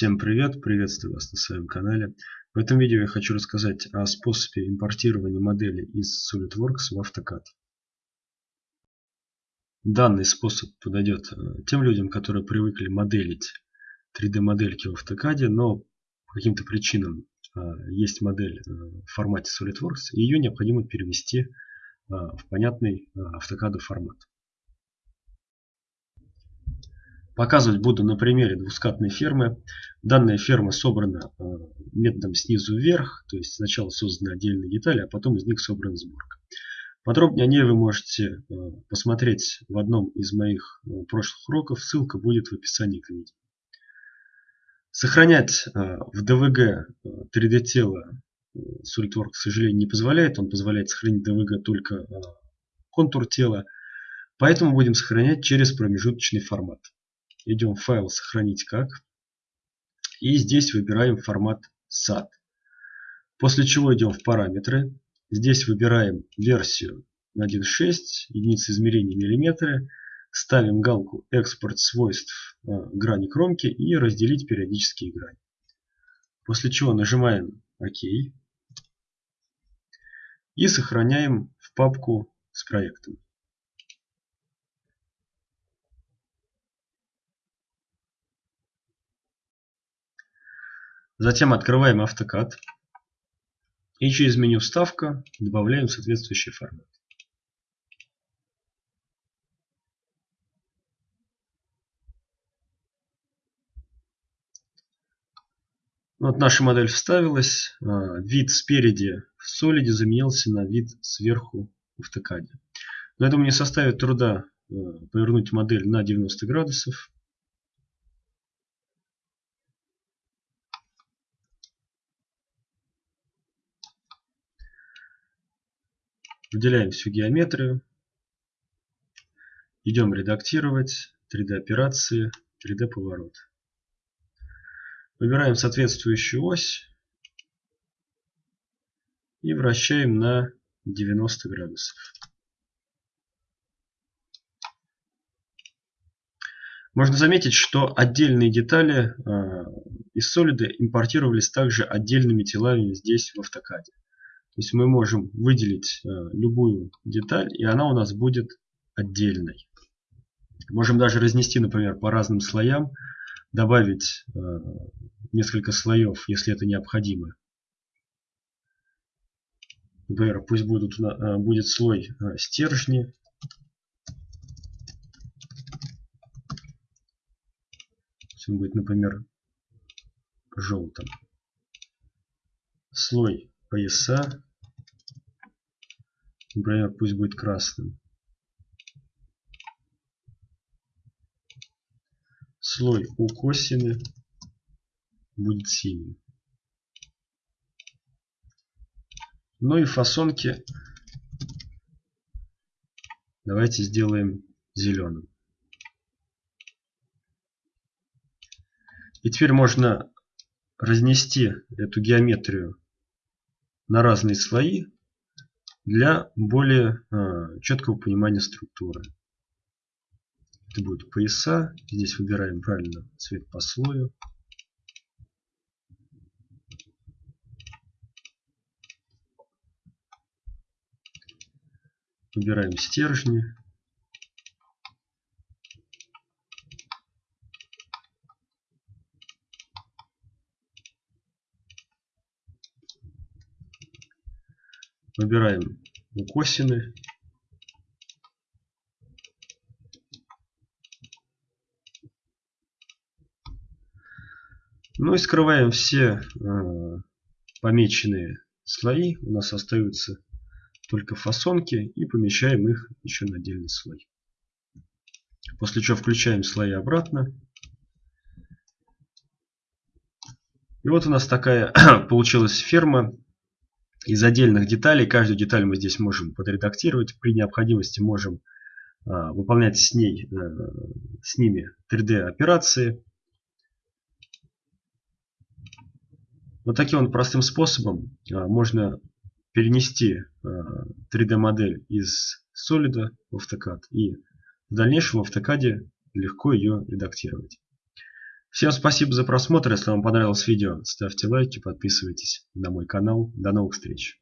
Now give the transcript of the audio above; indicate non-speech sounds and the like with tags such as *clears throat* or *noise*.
Всем привет, приветствую вас на своем канале. В этом видео я хочу рассказать о способе импортирования модели из SolidWorks в AutoCAD. Данный способ подойдет э, тем людям, которые привыкли моделить 3D модельки в AutoCAD, но по каким-то причинам э, есть модель э, в формате SolidWorks, и ее необходимо перевести в понятный AutoCAD формат. Показывать буду на примере двускатной фермы. Данная ферма собрана э, методом снизу вверх, то есть сначала созданы отдельные детали, а потом из них собрана сборка. Подробнее о ней вы можете э, посмотреть в одном из моих э, прошлых уроков, ссылка будет в описании к видео. Сохранять в DVG 3D тело SolidWorks, к сожалению, не позволяет. Он позволяет сохранить DVG только контур тела. Поэтому будем сохранять через промежуточный формат идем в файл сохранить как. И здесь выбираем формат SAT. После чего идем в параметры. Здесь выбираем версию на 1.6, единицы измерения миллиметры. Ставим галку экспорт свойств э, грани кромки и разделить периодические грани. После чего нажимаем ОК. И сохраняем в папку с проектом. Затем открываем AutoCAD и через меню «Вставка» добавляем соответствующий формат. Вот наша модель вставилась. А, вид спереди в Solid заменился на вид сверху в AutoCAD. Но я думаю, не составит труда а, повернуть модель на 90 градусов. Выделяем всю геометрию. Идем редактировать 3D операции, 3D поворот. Выбираем соответствующую ось и вращаем на 90 градусов. Можно заметить, что отдельные детали э, из Solid импортировались также отдельными телами здесь в AutoCAD. То есть мы можем выделить э, любую деталь, и она у нас будет отдельной. Можем даже разнести, например, по разным слоям, добавить э, несколько слоев, если это необходимо. Например, пусть будут, э, будет слой стержни. Он будет, например, желтым. Слой пояса. Например, пусть будет красным. Слой у косины будет синим. Ну и фасонки давайте сделаем зеленым. И теперь можно разнести эту геометрию на разные слои для более э, четкого понимания структуры. Это будут пояса. Здесь выбираем правильно цвет по слою. Выбираем стержни. Выбираем косины. Ну и скрываем все э, помеченные слои. У нас остаются только фасонки и помещаем их еще на отдельный слой. После чего включаем слои обратно. И вот у нас такая *clears throat* получилась ферма из отдельных деталей. Каждую деталь мы здесь можем подредактировать. При необходимости можем а, выполнять с, ней, а, с ними 3D операции. Вот таким вот простым способом а, можно перенести а, 3D модель из Solid в AutoCAD и в дальнейшем в AutoCAD легко ее редактировать. Всем спасибо за просмотр. Если вам понравилось видео, ставьте лайки, подписывайтесь на мой канал. До новых встреч.